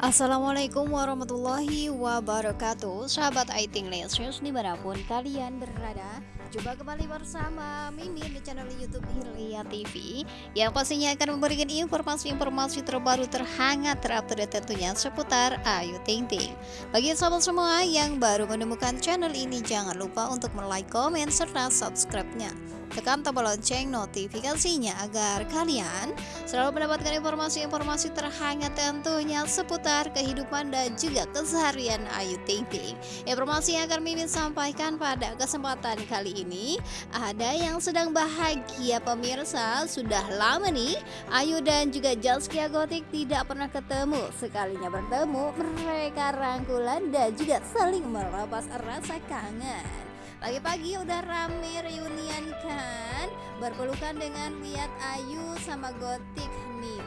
Assalamualaikum warahmatullahi wabarakatuh. Sahabat Aiting Lesius di mana pun kalian berada Jumpa kembali bersama Mimin di channel Youtube Hilya TV Yang pastinya akan memberikan informasi-informasi terbaru terhangat terupdate tentunya seputar Ayu Ting Ting Bagi sahabat semua yang baru menemukan channel ini Jangan lupa untuk like, komen, serta subscribe-nya tekan tombol lonceng notifikasinya agar kalian selalu mendapatkan informasi-informasi terhangat tentunya seputar kehidupan dan juga keseharian Ayu Ting Ting. Informasi yang akan Mimin sampaikan pada kesempatan kali ini ada yang sedang bahagia pemirsa. Sudah lama nih Ayu dan juga Jaskia Gotik tidak pernah ketemu. Sekalinya bertemu mereka rangkulan dan juga saling melepas rasa kangen. Pagi-pagi udah rame reunian kan? Berpelukan dengan lihat Ayu sama Gotik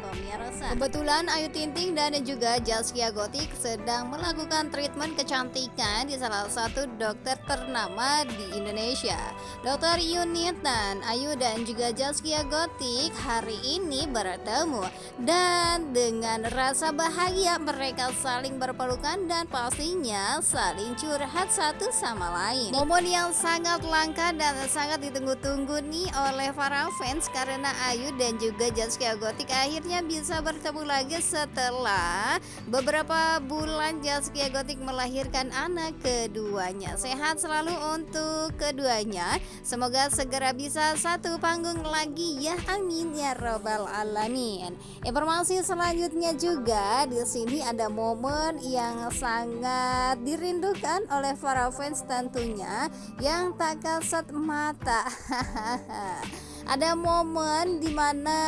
pemirsa Kebetulan Ayu Tinting dan juga Jaskia Gotik sedang melakukan treatment kecantikan di salah satu dokter ternama di Indonesia. Dokter Yunitan, Ayu dan juga Jaskia Gotik hari ini bertemu. Dan dengan rasa bahagia mereka saling berpelukan dan pastinya saling curhat satu sama lain. Momen yang sangat langka dan sangat ditunggu-tunggu nih oleh para fans Karena Ayu dan juga Jaskia Gotik akhirnya bisa bertemu lagi setelah beberapa bulan Jaskia Gotik melahirkan anak keduanya. Sehat selalu untuk keduanya. Semoga segera bisa satu panggung lagi ya. Amin ya robbal alamin. Informasi selanjutnya juga di sini ada momen yang sangat dirindukan oleh para fans tentunya yang tak kasat mata. ada momen di mana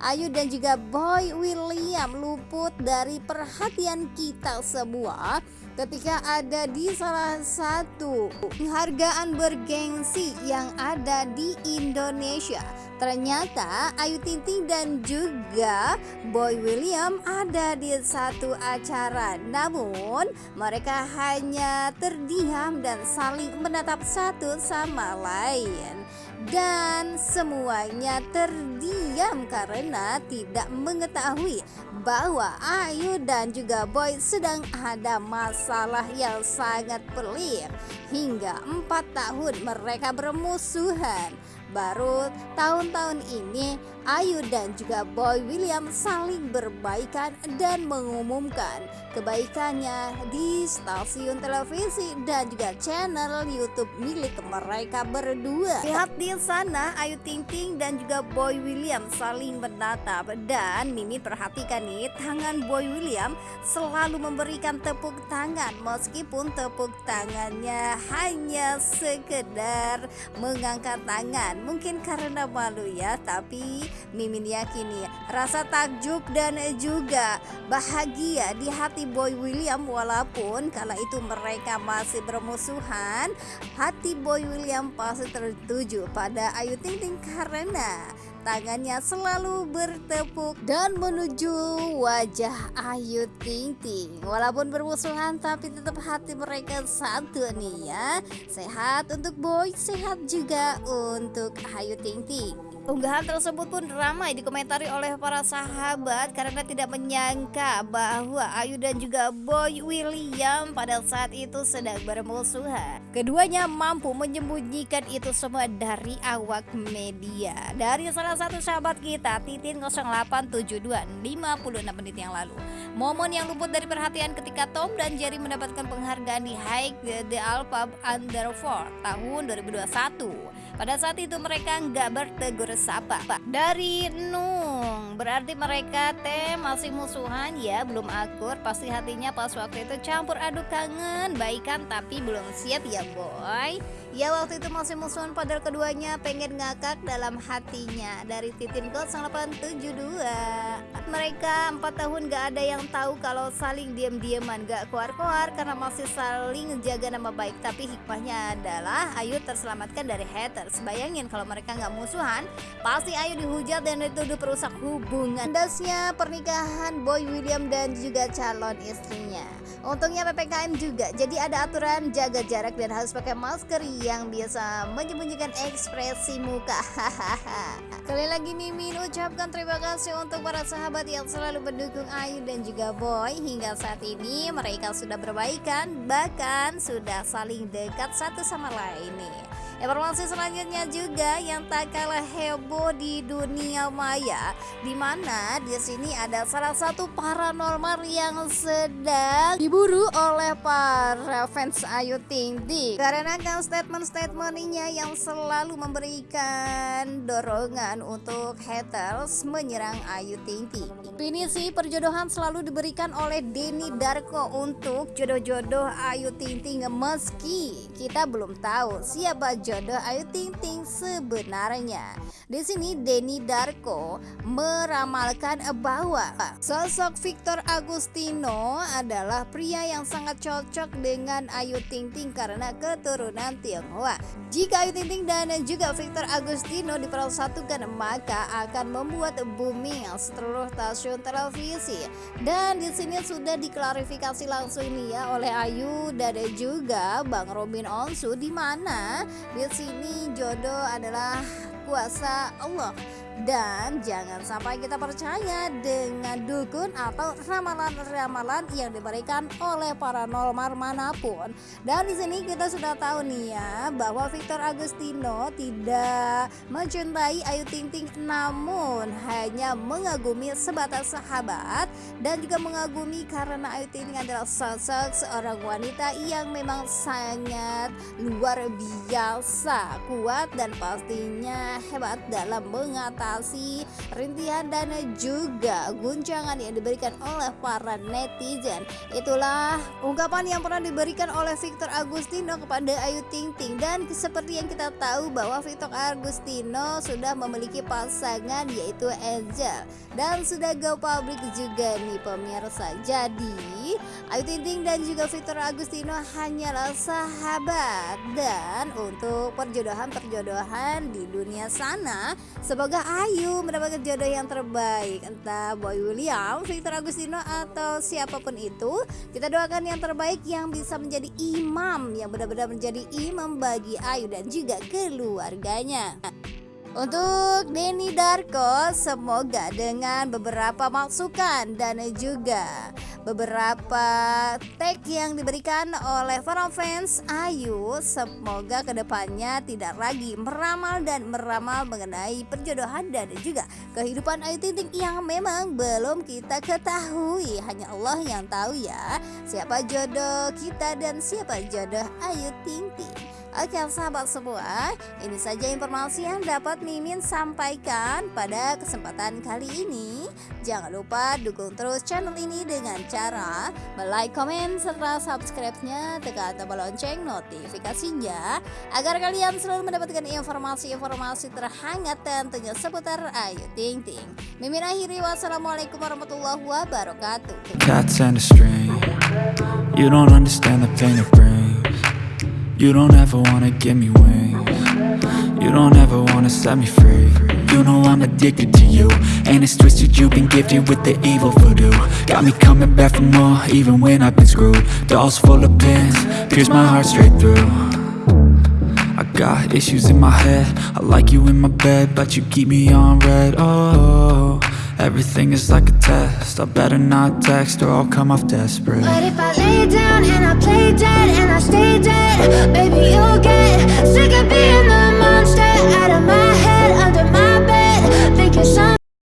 Ayu dan juga Boy William luput dari perhatian kita semua ketika ada di salah satu penghargaan bergengsi yang ada di Indonesia. Ternyata Ayu Ting Ting dan juga Boy William ada di satu acara. Namun mereka hanya terdiam dan saling menatap satu sama lain. Dan semuanya terdiam karena tidak mengetahui bahwa Ayu dan juga Boy sedang ada masalah yang sangat pelik. Hingga empat tahun mereka bermusuhan baru tahun-tahun ini Ayu dan juga Boy William saling berbaikan dan mengumumkan kebaikannya di stasiun televisi dan juga channel YouTube milik mereka berdua. Lihat di sana Ayu Ting Ting dan juga Boy William saling menatap dan Mimin perhatikan nih tangan Boy William selalu memberikan tepuk tangan meskipun tepuk tangannya hanya sekedar mengangkat tangan. Mungkin karena malu ya, tapi Mimin yakini rasa takjub dan juga bahagia di hati Boy William walaupun kala itu mereka masih bermusuhan hati Boy William pasti tertuju pada Ayu Ting Ting karena tangannya selalu bertepuk dan menuju wajah Ayu Ting Ting. Walaupun bermusuhan tapi tetap hati mereka satu nih ya. Sehat untuk Boy sehat juga untuk Ayu Ting Ting Unggahan tersebut pun ramai dikomentari oleh para sahabat karena tidak menyangka bahwa Ayu dan juga Boy William pada saat itu sedang bermusuhan. Keduanya mampu menyembunyikan itu semua dari awak media. Dari salah satu sahabat kita, Titin 0872 56 menit yang lalu. Momen yang luput dari perhatian ketika Tom dan Jerry mendapatkan penghargaan di High The Alpha Under 4 tahun 2021. Pada saat itu mereka nggak bertegur sapa dari Nung. Berarti mereka teh masih musuhan ya? Belum akur. Pasti hatinya pas waktu itu campur aduk kangen baikan tapi belum siap ya boy. Ya waktu itu masih musuhan padahal keduanya pengen ngakak dalam hatinya. Dari Titin Code 872 Mereka 4 tahun gak ada yang tahu kalau saling diam-diaman Gak keluar-keluar karena masih saling jaga nama baik. Tapi hikmahnya adalah Ayu terselamatkan dari haters. Bayangin kalau mereka gak musuhan Pasti Ayu dihujat dan dituduh perusak hubungan. Dasnya pernikahan Boy William dan juga calon istrinya. Untungnya PPKM juga Jadi ada aturan jaga jarak dan harus pakai masker yang bisa menyembunyikan ekspresi muka. Hahaha. Kali lagi Mimin ucapkan terima kasih untuk para sahabat yang selalu mendukung Ayu dan juga Boy Hingga saat ini mereka sudah berbaikan bahkan sudah saling dekat satu sama lain nih Informasi selanjutnya juga yang tak kalah heboh di dunia maya, di mana di sini ada salah satu paranormal yang sedang diburu oleh para fans Ayu Ting Ting. Karena kan statement-statementnya yang selalu memberikan dorongan untuk haters menyerang Ayu Ting Ting. Ini sih perjodohan selalu diberikan oleh Denny Darko untuk jodoh-jodoh Ayu Ting Ting meski kita belum tahu siapa jodoh Ayu Ting Ting sebenarnya. Di sini Denny Darko meramalkan bahwa sosok Victor Agustino adalah pria yang sangat cocok dengan Ayu Ting Ting karena keturunan Tionghoa. Jika Ayu Ting Ting dan juga Victor Agustino dipersatukan maka akan membuat booming seluruh stasiun televisi. Dan di sini sudah diklarifikasi langsung ini ya oleh Ayu dan juga Bang Robin Onsu di mana di sini jodoh adalah kuasa Allah dan jangan sampai kita percaya dengan dukun atau ramalan-ramalan yang diberikan oleh paranormal mana pun. Dan di sini kita sudah tahu nih ya bahwa Victor Agustino tidak mencintai Ayu Ting Ting namun hanya mengagumi sebatas sahabat dan juga mengagumi karena Ayu Ting Ting adalah sosok seorang wanita yang memang sangat luar biasa, kuat dan pastinya hebat dalam mengatasi sensasi, rintihan dan juga guncangan yang diberikan oleh para netizen. Itulah ungkapan yang pernah diberikan oleh Victor Agustino kepada Ayu Ting Ting dan seperti yang kita tahu bahwa Victor Agustino sudah memiliki pasangan yaitu Angel dan sudah go public juga nih pemirsa. Jadi Ayu Ting Ting dan juga Victor Agustino hanyalah sahabat dan untuk perjodohan-perjodohan di dunia sana semoga Ayu mendapatkan jodoh yang terbaik. Entah Boy William, Victor Agustino atau siapa pun itu kita doakan yang terbaik yang bisa menjadi imam yang benar-benar menjadi imam bagi Ayu dan juga keluarganya. Untuk Denny Darko semoga dengan beberapa masukan dan juga beberapa tag yang diberikan oleh para fans Ayu semoga ke depannya tidak lagi meramal dan meramal mengenai perjodohan dan juga kehidupan Ayu Ting yang memang belum kita ketahui. Hanya Allah yang tahu ya siapa jodoh kita dan siapa jodoh Ayu Ting Ting Oke sahabat semua, ini saja informasi yang dapat Mimin sampaikan pada kesempatan kali ini. Jangan lupa dukung terus channel ini dengan cara like, komen, serta subscribe-nya, tekan tombol lonceng notifikasinya agar kalian selalu mendapatkan informasi-informasi terhangat tentunya seputar Ayu Ting Ting. Mimin akhiri wassalamualaikum warahmatullahi wabarakatuh. Cats and a string. You don't understand the pain it brings. You don't ever wanna give me wings. You don't ever wanna set me free. You know I'm addicted to you And it's twisted, you've been gifted with the evil voodoo. Got me coming back for more, even when I've been screwed. Dolls full of pins, pierce my heart straight through. I got issues in my head. I like you in my bed, but you keep me on red, oh Everything is like a test. I better not text or I'll come off desperate down and I play dead and I stay dead. Baby, you'll get sick of being the